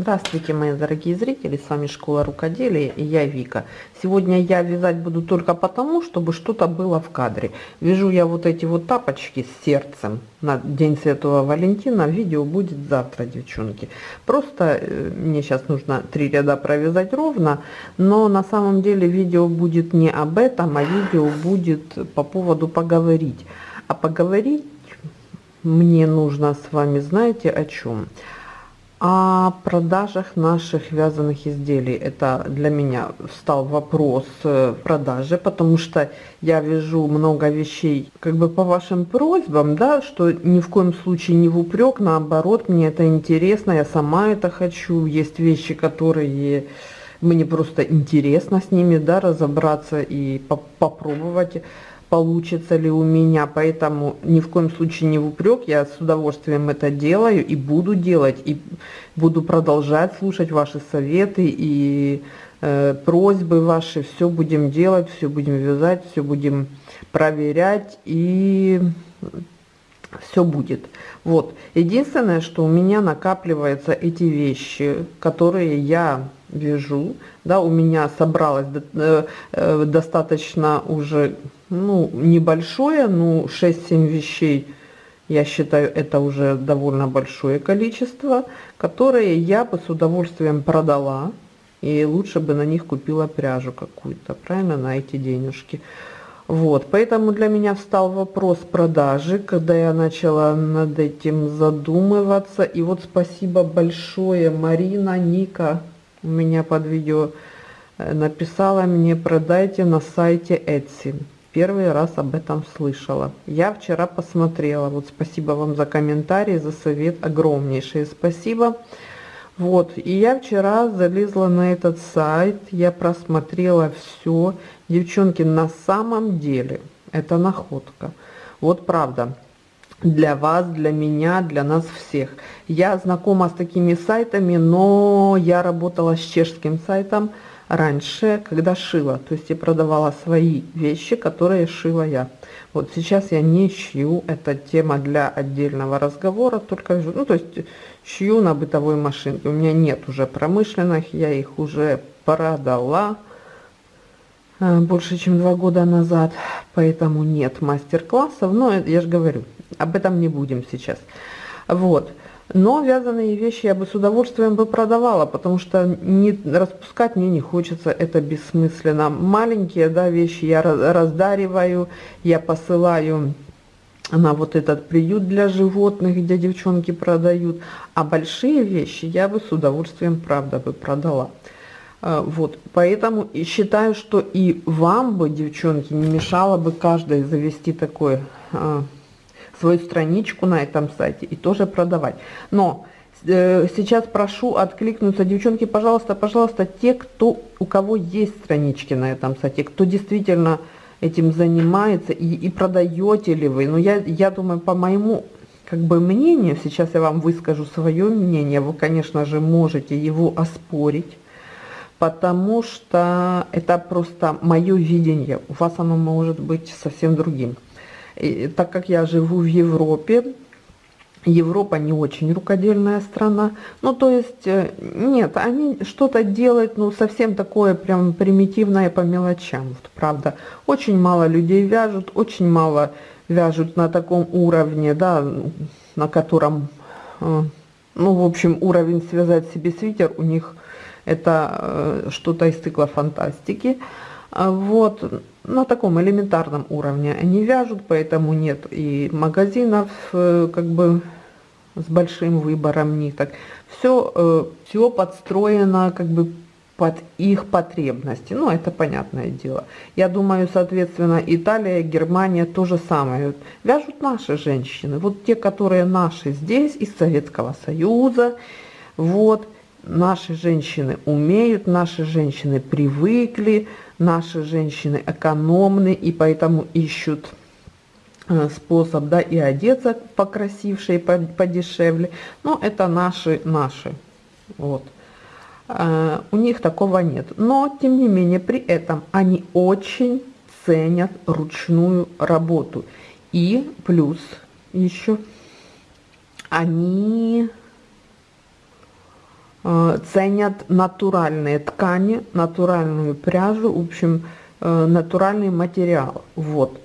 Здравствуйте, мои дорогие зрители, с вами Школа Рукоделия и я Вика. Сегодня я вязать буду только потому, чтобы что-то было в кадре. Вяжу я вот эти вот тапочки с сердцем на День Святого Валентина. Видео будет завтра, девчонки. Просто э, мне сейчас нужно три ряда провязать ровно, но на самом деле видео будет не об этом, а видео будет по поводу поговорить. А поговорить мне нужно с вами, знаете, о чем? о продажах наших вязаных изделий. Это для меня стал вопрос э, продажи, потому что я вяжу много вещей как бы по вашим просьбам, да, что ни в коем случае не в упрек, наоборот, мне это интересно, я сама это хочу. Есть вещи, которые мне просто интересно с ними, да, разобраться и по попробовать получится ли у меня, поэтому ни в коем случае не в упрек, я с удовольствием это делаю и буду делать, и буду продолжать слушать ваши советы и э, просьбы ваши, все будем делать, все будем вязать, все будем проверять и все будет. Вот, единственное, что у меня накапливаются эти вещи, которые я вяжу, да, у меня собралось э, э, достаточно уже ну, небольшое, ну, 6-7 вещей, я считаю, это уже довольно большое количество, которые я бы с удовольствием продала, и лучше бы на них купила пряжу какую-то, правильно, на эти денежки. Вот, поэтому для меня встал вопрос продажи, когда я начала над этим задумываться. И вот спасибо большое, Марина, Ника, у меня под видео э, написала мне, продайте на сайте Etsy первый раз об этом слышала. Я вчера посмотрела. Вот спасибо вам за комментарий, за совет. Огромнейшее спасибо. Вот, и я вчера залезла на этот сайт, я просмотрела все. Девчонки, на самом деле, это находка. Вот правда, для вас, для меня, для нас всех. Я знакома с такими сайтами, но я работала с чешским сайтом, раньше, когда шила, то есть я продавала свои вещи, которые шила я. Вот сейчас я не шью, это тема для отдельного разговора, только, ну, то есть шью на бытовой машинке. У меня нет уже промышленных, я их уже продала э, больше, чем два года назад, поэтому нет мастер-классов, но я же говорю, об этом не будем сейчас. Вот. Но вязаные вещи я бы с удовольствием бы продавала, потому что не распускать мне не хочется, это бессмысленно. Маленькие да, вещи я раздариваю, я посылаю на вот этот приют для животных, где девчонки продают. А большие вещи я бы с удовольствием, правда, бы продала. А, вот, поэтому считаю, что и вам бы, девчонки, не мешало бы каждой завести такой а, свою страничку на этом сайте и тоже продавать. Но э, сейчас прошу откликнуться, девчонки, пожалуйста, пожалуйста, те, кто, у кого есть странички на этом сайте, кто действительно этим занимается и, и продаете ли вы. Но я, я думаю, по моему как бы мнению, сейчас я вам выскажу свое мнение, вы, конечно же, можете его оспорить, потому что это просто мое видение, у вас оно может быть совсем другим. И, так как я живу в Европе, Европа не очень рукодельная страна. Ну, то есть, э, нет, они что-то делают, ну, совсем такое прям примитивное по мелочам. Вот, правда, очень мало людей вяжут, очень мало вяжут на таком уровне, да, на котором, э, ну, в общем, уровень связать себе свитер у них это э, что-то из цикла фантастики. А вот, на таком элементарном уровне они вяжут, поэтому нет и магазинов э, как бы с большим выбором ниток. Все, э, все подстроено как бы под их потребности. Ну, это понятное дело. Я думаю, соответственно, Италия, Германия то же самое. Вяжут наши женщины. Вот те, которые наши здесь, из Советского Союза. Вот, наши женщины умеют, наши женщины привыкли наши женщины экономны и поэтому ищут э, способ, да, и одеться покрасивше и подешевле. Но это наши, наши, вот. А, у них такого нет. Но, тем не менее, при этом они очень ценят ручную работу. И плюс еще они э, ценят натуральные ткани, натуральную пряжу, в общем, э, натуральный материал. Вот.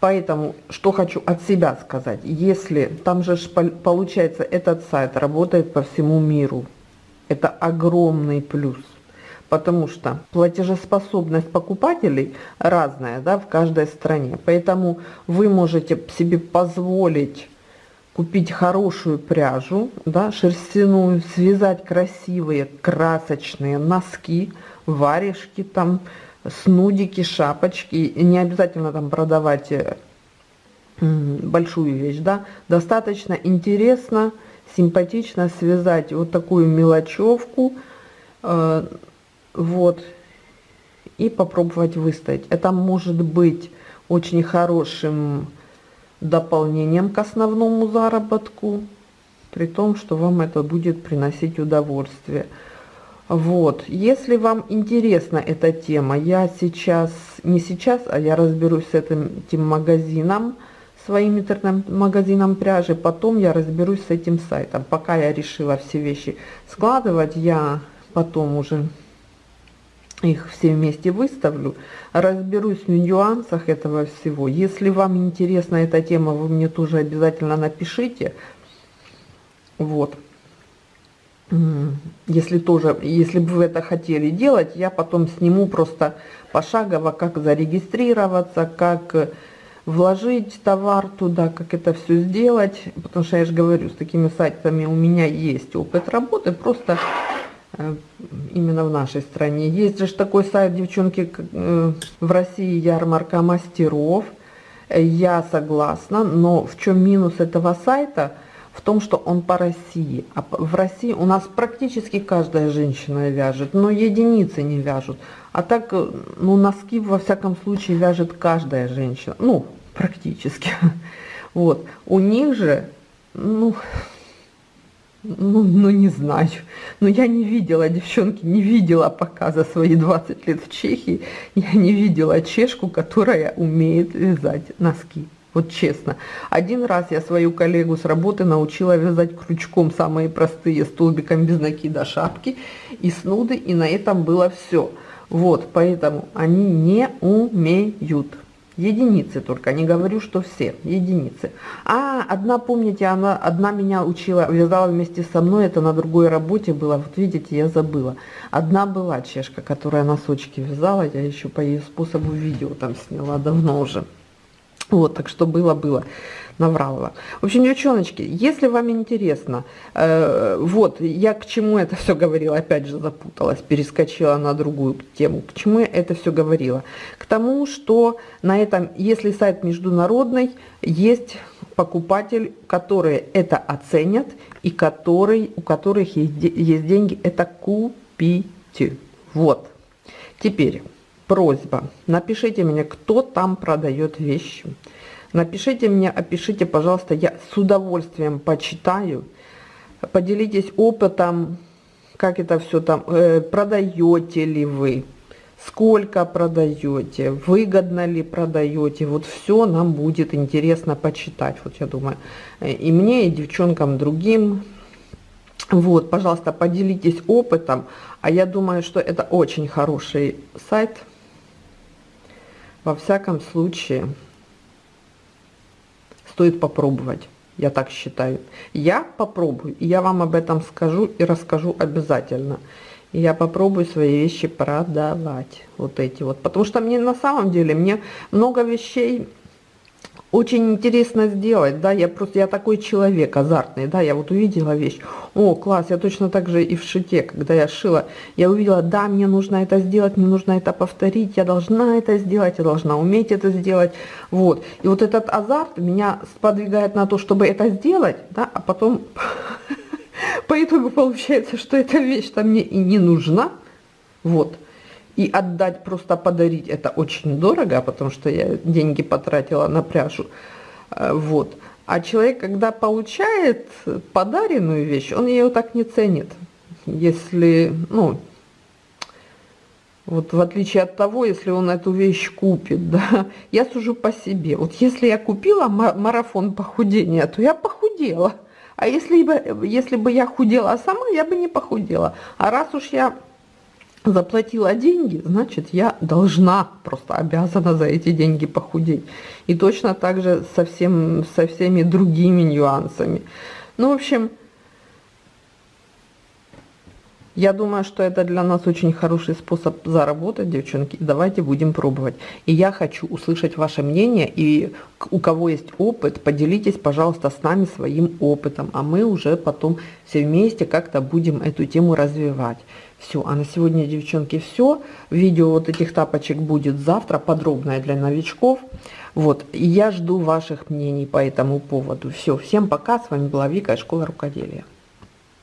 Поэтому, что хочу от себя сказать, если там же получается этот сайт работает по всему миру, это огромный плюс, потому что платежеспособность покупателей разная да, в каждой стране, поэтому вы можете себе позволить купить хорошую пряжу, да, шерстяную, связать красивые красочные носки, варежки там, снудики, шапочки, и не обязательно там продавать э, большую вещь, да, достаточно интересно, симпатично связать вот такую мелочевку, э, вот, и попробовать выставить. Это может быть очень хорошим дополнением к основному заработку, при том, что вам это будет приносить удовольствие. Вот, если вам интересна эта тема, я сейчас, не сейчас, а я разберусь с этим, этим магазином, своим интернет-магазином пряжи, потом я разберусь с этим сайтом. Пока я решила все вещи складывать, я потом уже их все вместе выставлю, разберусь в нюансах этого всего. Если вам интересна эта тема, вы мне тоже обязательно напишите. Вот если тоже, если бы вы это хотели делать, я потом сниму просто пошагово, как зарегистрироваться, как вложить товар туда, как это все сделать, потому что я же говорю, с такими сайтами у меня есть опыт работы, просто э, именно в нашей стране. Есть же такой сайт, девчонки, э, в России ярмарка мастеров, я согласна, но в чем минус этого сайта – в том, что он по России. А в России у нас практически каждая женщина вяжет, но единицы не вяжут. А так, э, ну, носки, во всяком случае, вяжет каждая женщина. Ну, практически. Вот. У них же, ну, ну, ну, не знаю. Но я не видела, девчонки, не видела пока за свои 20 лет в Чехии, я не видела чешку, которая умеет вязать носки. Вот честно. Один раз я свою коллегу с работы научила вязать крючком самые простые столбиком без накида шапки и снуды, и на этом было все. Вот, поэтому они не умеют. Единицы только, не говорю, что все, единицы. А, одна, помните, она, одна меня учила, вязала вместе со мной, это на другой работе было, вот видите, я забыла. Одна была чешка, которая носочки вязала, я еще по ее способу видео там сняла давно уже. Вот, так что было-было, наврала. В общем, девчоночки, если вам интересно, э, вот, я к чему это все говорила, опять же запуталась, перескочила на другую тему. К чему я это все говорила? К тому, что на этом, если сайт международный, есть покупатель, которые это оценят и который, у которых есть, есть деньги это купить. Вот. Теперь просьба, напишите мне, кто там продает вещи. Напишите мне, опишите, пожалуйста, я с удовольствием почитаю. Поделитесь опытом, как это все там, э, продаете ли вы, сколько продаете, выгодно ли продаете. Вот все нам будет интересно почитать, вот я думаю, и мне, и девчонкам другим. Вот, пожалуйста, поделитесь опытом, а я думаю, что это очень хороший сайт, во всяком случае, стоит попробовать. Я так считаю. Я попробую, я вам об этом скажу и расскажу обязательно. Я попробую свои вещи продавать. Вот эти вот. Потому что мне на самом деле, мне много вещей очень интересно сделать, да, я просто, я такой человек азартный, да, я вот увидела вещь, о, класс, я точно так же и в шите, когда я шила, я увидела, да, мне нужно это сделать, мне нужно это повторить, я должна это сделать, я должна уметь это сделать, вот, и вот этот азарт меня сподвигает на то, чтобы это сделать, да, а потом по итогу получается, что эта вещь-то мне и не нужна, вот, и отдать, просто подарить, это очень дорого, потому что я деньги потратила на пряжу. Э, вот. А человек, когда получает подаренную вещь, он ее так не ценит. Если, ну, вот в отличие от того, если он эту вещь купит, да, я сужу по себе. Вот если я купила марафон похудения, то я похудела. А если бы, если бы я худела сама, я бы не похудела. А раз уж я заплатила деньги, значит, я должна, просто обязана за эти деньги похудеть. И точно так же со, всем, со всеми другими нюансами. Ну, в общем, я думаю, что это для нас очень хороший способ заработать, девчонки. Давайте будем пробовать. И я хочу услышать ваше мнение. И у кого есть опыт, поделитесь, пожалуйста, с нами своим опытом. А мы уже потом все вместе как-то будем эту тему развивать. Все, а на сегодня, девчонки, все. Видео вот этих тапочек будет завтра, подробное для новичков. Вот, я жду ваших мнений по этому поводу. Все, всем пока, с вами была Вика, Школа Рукоделия.